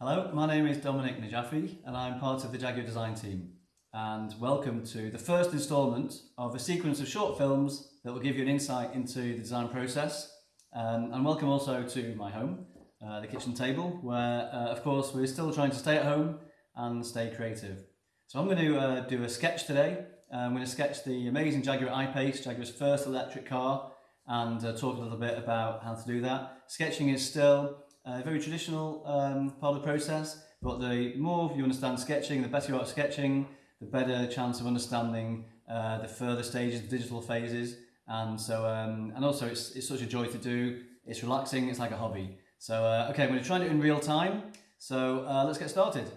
Hello, my name is Dominic Najafi and I'm part of the Jaguar design team. And welcome to the first instalment of a sequence of short films that will give you an insight into the design process. Um, and welcome also to my home, uh, the kitchen table, where uh, of course we're still trying to stay at home and stay creative. So I'm going to uh, do a sketch today. I'm going to sketch the amazing Jaguar I-Pace, Jaguar's first electric car, and uh, talk a little bit about how to do that. Sketching is still a very traditional um, part of the process, but the more you understand sketching, the better you are at sketching, the better chance of understanding uh, the further stages, the digital phases, and so um, and also it's, it's such a joy to do. It's relaxing. It's like a hobby. So uh, okay, I'm to try do it in real time. So uh, let's get started.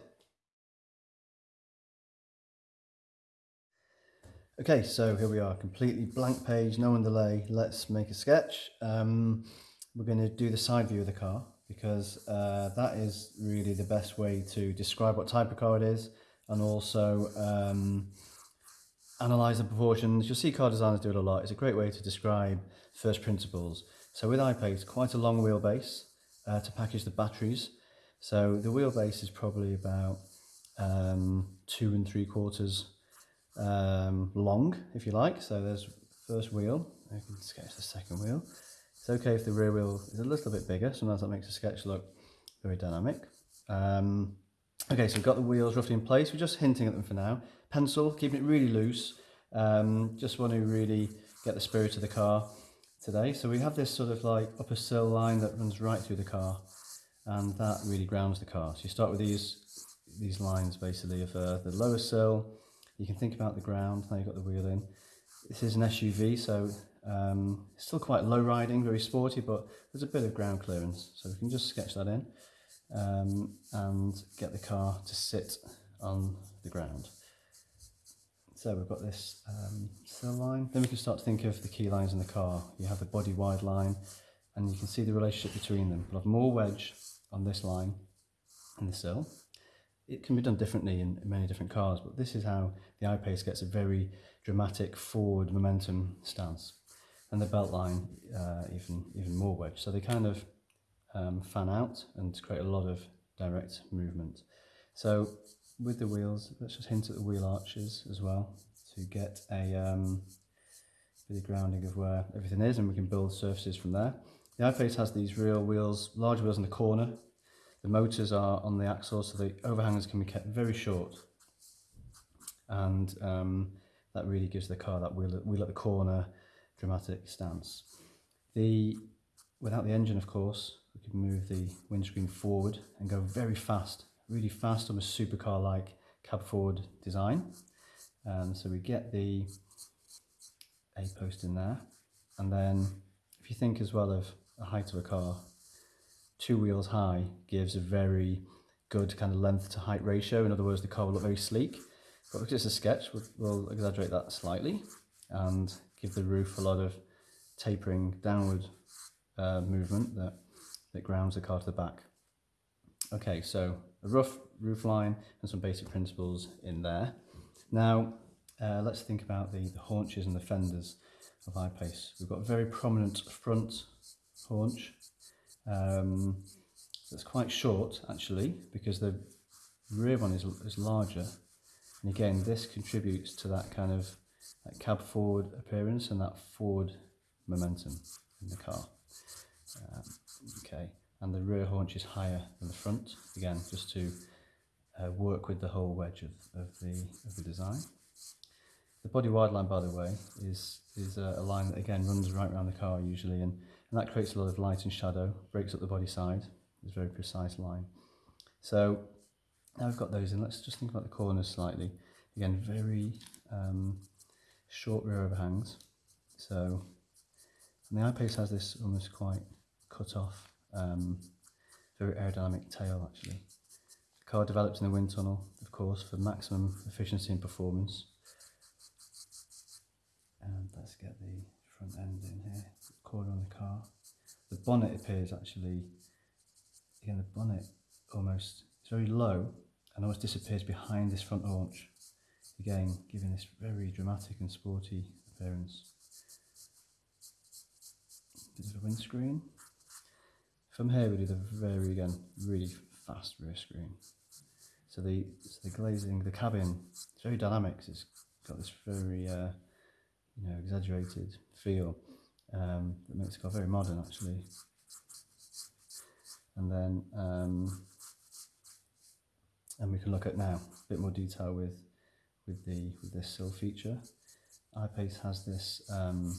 Okay, so here we are, completely blank page, no underlay. Let's make a sketch. Um, we're going to do the side view of the car because uh, that is really the best way to describe what type of car it is and also um, analyze the proportions. You'll see car designers do it a lot. It's a great way to describe first principles. So with I-Pace, quite a long wheelbase uh, to package the batteries. So the wheelbase is probably about um, two and three quarters um, long, if you like. So there's first wheel. I can sketch the second wheel. It's okay if the rear wheel is a little bit bigger. Sometimes that makes a sketch look very dynamic. Um, okay, so we've got the wheels roughly in place. We're just hinting at them for now. Pencil, keeping it really loose. Um, just want to really get the spirit of the car today. So we have this sort of like upper sill line that runs right through the car and that really grounds the car. So you start with these these lines basically of uh, the lower sill. You can think about the ground, now you've got the wheel in. This is an SUV, so um, still quite low riding, very sporty, but there's a bit of ground clearance. So we can just sketch that in um, and get the car to sit on the ground. So we've got this um, sill line. Then we can start to think of the key lines in the car. You have the body wide line and you can see the relationship between them. We'll have more wedge on this line in the sill. It can be done differently in, many different cars, but this is how the I-Pace gets a very dramatic forward momentum stance and the belt line uh, even even more wedge. So they kind of um, fan out and create a lot of direct movement. So with the wheels, let's just hint at the wheel arches as well to get a um, bit of grounding of where everything is and we can build surfaces from there. The I-Pace has these real wheels, large wheels in the corner. The motors are on the axle so the overhangers can be kept very short and um, that really gives the car that wheel, wheel at the corner dramatic stance. The Without the engine, of course, we can move the windscreen forward and go very fast, really fast, almost supercar-like cab forward design. Um, so we get the A post in there. And then if you think as well of the height of a car, two wheels high gives a very good kind of length to height ratio. In other words, the car will look very sleek. But it's a sketch, we'll, we'll exaggerate that slightly and give the roof a lot of tapering downward uh, movement that, that grounds the car to the back. Okay, so a rough roof line and some basic principles in there. Now, uh, let's think about the, the haunches and the fenders of I-Pace. We've got a very prominent front haunch um, that's quite short actually because the rear one is, is larger and again this contributes to that kind of that cab forward appearance and that forward momentum in the car. Um, okay, and the rear haunch is higher than the front, again, just to uh, work with the whole wedge of, of, the, of the design. The body wide line, by the way, is, is a, a line that again runs right around the car usually, and, and that creates a lot of light and shadow, breaks up the body side. It's a very precise line. So now we've got those in, let's just think about the corners slightly. Again, very um, short rear overhangs. So and the I-Pace has this almost quite cut off, um, very aerodynamic tail actually. The car developed in the wind tunnel, of course, for maximum efficiency and performance. And let's get the front end in here, corner on the car. The bonnet appears actually, again the bonnet almost, it's very low and almost disappears behind this front haunch. Again, giving this very dramatic and sporty appearance bit of a windscreen. From here we do the very, again, really fast rear screen. So the so the glazing, the cabin, it's very dynamic. It's got this very uh, you know exaggerated feel um, that makes the car very modern actually. And then um, and we can look at now a bit more detail with with the with this sill feature. I-Pace has this um,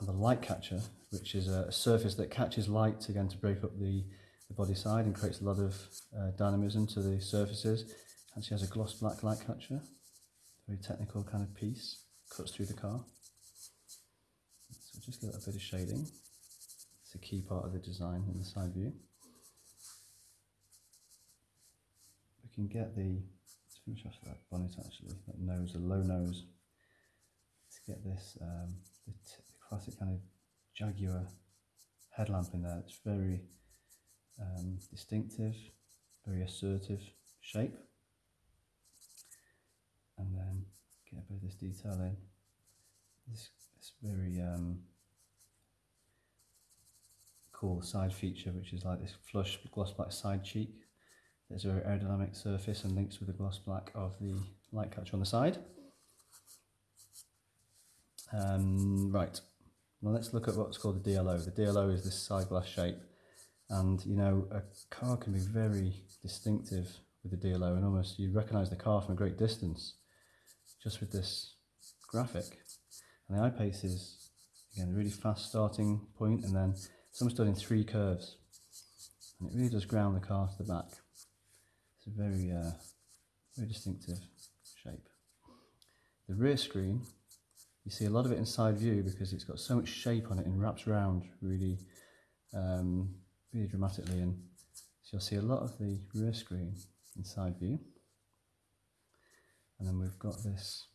the light catcher, which is a, surface that catches light again to break up the, the body side and creates a lot of uh, dynamism to the surfaces. Actually has a gloss black light catcher, very technical kind of piece, cuts through the car. So just get a bit of shading. It's a key part of the design in the side view. We can get the, finish off that bonnet actually, that nose, a low nose. Let's get this, um, the, classic kind of Jaguar headlamp in there. It's very um, distinctive, very assertive shape. And then get a bit of this detail in. This, this very um, cool side feature, which is like this flush gloss black side cheek. There's a aerodynamic surface and links with the gloss black of the light catcher on the side. Um, right, now let's look at what's called the DLO. The DLO is this side glass shape and you know a car can be very distinctive with the DLO and almost you recognize the car from a great distance just with this graphic. And the I-Pace is again a really fast starting point and then it's done in three curves and it really does ground the car to the back. It's a very, uh, very distinctive shape. The rear screen you see a lot of it in side view because it's got so much shape on it and wraps around really, um, really dramatically. And so you'll see a lot of the rear screen in side view. And then we've got this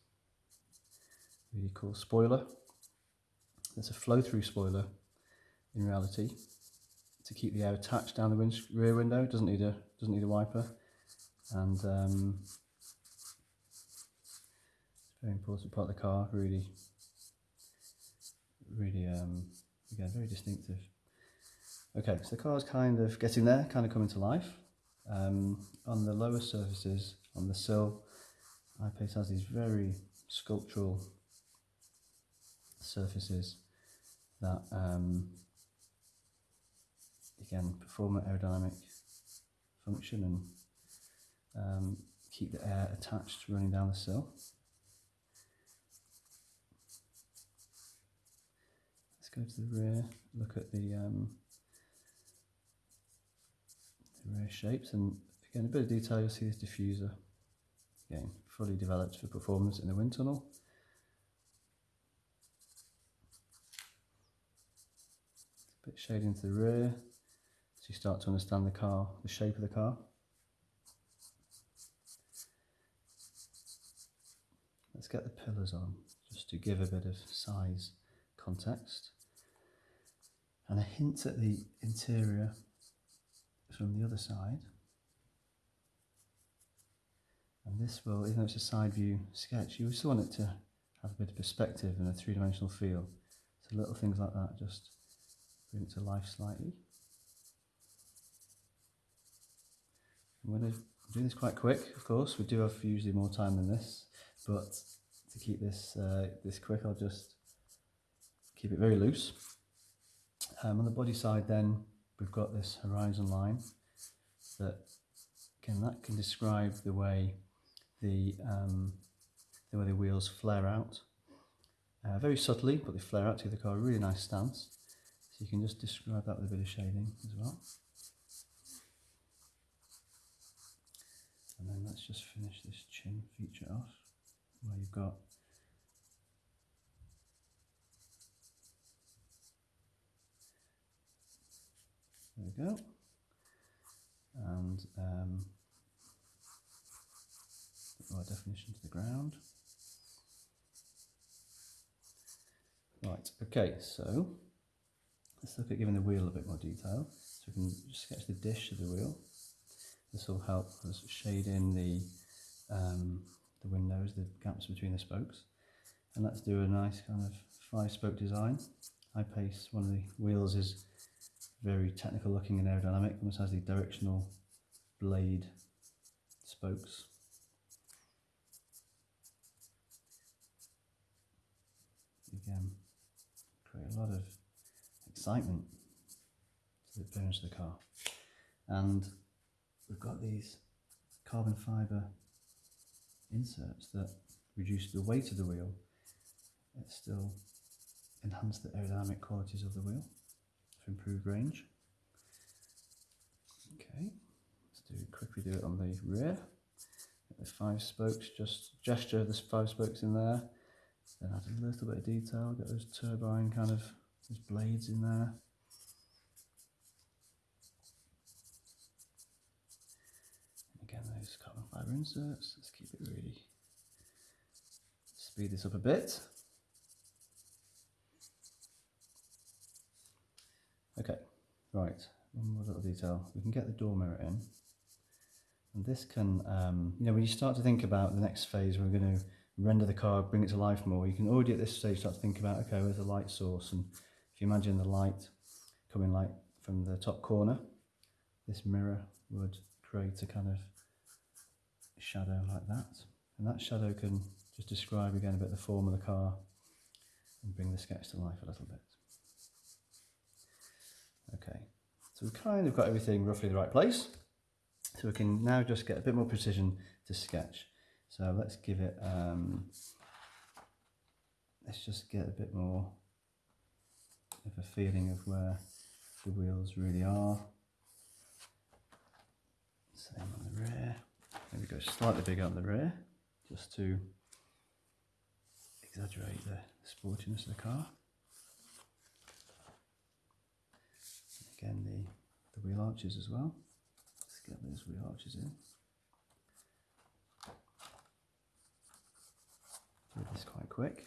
really cool spoiler. It's a flow-through spoiler in reality to keep the air attached down the rear window. Doesn't need a doesn't need a wiper, and um, very important part of the car, really, really, um, again, very distinctive. Okay, so the car's kind of getting there, kind of coming to life. Um, on the lower surfaces, on the sill, I-Pace has these very sculptural surfaces that, um, again, perform an aerodynamic function and um, keep the air attached running down the sill. Let's go to the rear, look at the, um, the rear shapes and again a bit of detail you'll see this diffuser again fully developed for performance in the wind tunnel. A bit shading to the rear so you start to understand the car, the shape of the car. Let's get the pillars on just to give a bit of size context and a hint at the interior from the other side. And this will, even though it's a side view sketch, you still want it to have a bit of perspective and a three-dimensional feel. So little things like that just bring it to life slightly. I'm going to do this quite quick, of course. We do have usually more time than this, but to keep this uh, this quick, I'll just keep it very loose. Um, on the body side then we've got this horizon line that again that can describe the way the um, the way the wheels flare out. Uh, very subtly but they flare out to the car a really nice stance. So you can just describe that with a bit of shading as well. And then let's just finish this chin feature off where you've got There we go. And um, our definition to the ground. Right, okay, so let's look at giving the wheel a bit more detail. So we can sketch the dish of the wheel. This will help us shade in the, um, the windows, the gaps between the spokes. And let's do a nice kind of five spoke design. I-Pace, one of the wheels is very technical looking and aerodynamic. Almost has the directional blade spokes. Again, create a lot of excitement to the appearance of the car. And we've got these carbon fibre inserts that reduce the weight of the wheel, it still enhance the aerodynamic qualities of the wheel for improved range. Okay, let's do quickly do it on the rear. The five spokes, just gesture the five spokes in there. Then add a little bit of detail, get those turbine kind of those blades in there. again, inserts, let's keep it really, speed this up a bit. Okay, right, one more little detail. We can get the door mirror in. And this can, um, you know, when you start to think about the next phase, we're going to render the car, bring it to life more, you can already at this stage start to think about, okay, where's the light source? And if you imagine the light coming like from the top corner, this mirror would create a kind of shadow like that. And that shadow can just describe again a bit the form of the car and bring the sketch to life a little bit. Okay, so we've kind of got everything roughly in the right place. So we can now just get a bit more precision to sketch. So let's give it, um, let's just get a bit more of a feeling of where the wheels really are. Same on the rear. Maybe go slightly bigger on the rear, just to exaggerate the sportiness of the car. Again, the, the wheel arches as well. Let's get those wheel arches in. Do this quite quick.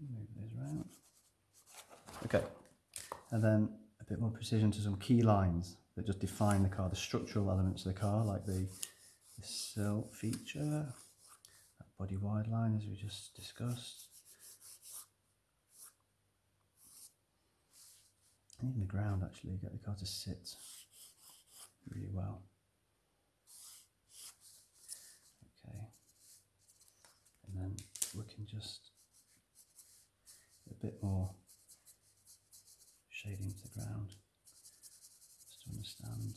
Move those around. Okay, and then a bit more precision to some key lines that just define the car, the structural elements of the car, like the, the sill feature, that body wide line as we just discussed, and even the ground actually, get the car to sit really well. Okay, and then we can just a bit more shading to the ground just to understand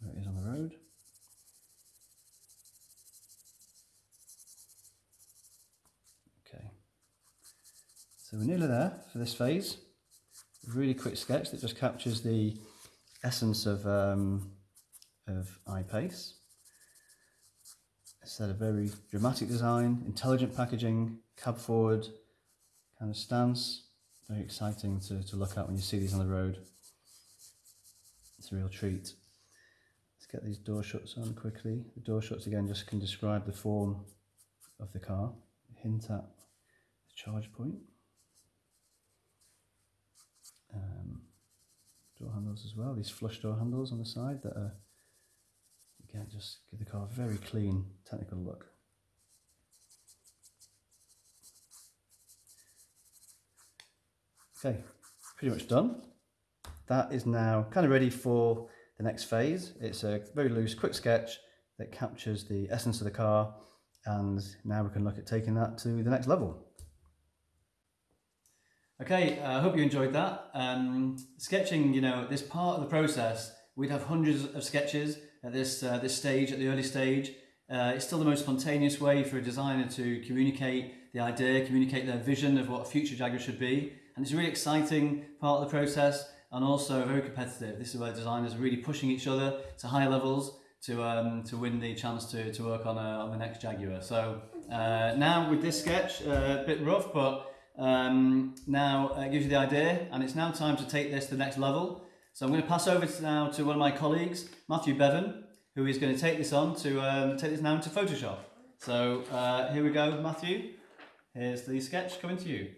where it is on the road. Okay, so we're nearly there for this phase. A really quick sketch that just captures the essence of, um, of I-Pace. It's a very dramatic design, intelligent packaging, cab forward kind of stance. Very exciting to, to look at when you see these on the road. It's a real treat. Let's get these door shuts on quickly. The door shuts again just can describe the form of the car, hint at the charge point. Um, door handles as well, these flush door handles on the side that are, again, just give the car a very clean technical look. Okay, pretty much done. That is now kind of ready for the next phase. It's a very loose, quick sketch that captures the essence of the car and now we can look at taking that to the next level. Okay, I uh, hope you enjoyed that. Um, sketching, you know, this part of the process, we'd have hundreds of sketches at this, uh, this stage, at the early stage. Uh, it's still the most spontaneous way for a designer to communicate the idea, communicate their vision of what a future Jaguar should be. And it's a really exciting part of the process and also very competitive. This is where designers are really pushing each other to higher levels to, um, to win the chance to, to work on, a, on the next Jaguar. So uh, now with this sketch, uh, a bit rough, but um, now uh, it gives you the idea and it's now time to take this to the next level. So I'm going to pass over to now to one of my colleagues, Matthew Bevan, who is going to take this on to um, take this now into Photoshop. So uh, here we go, Matthew. Here's the sketch coming to you.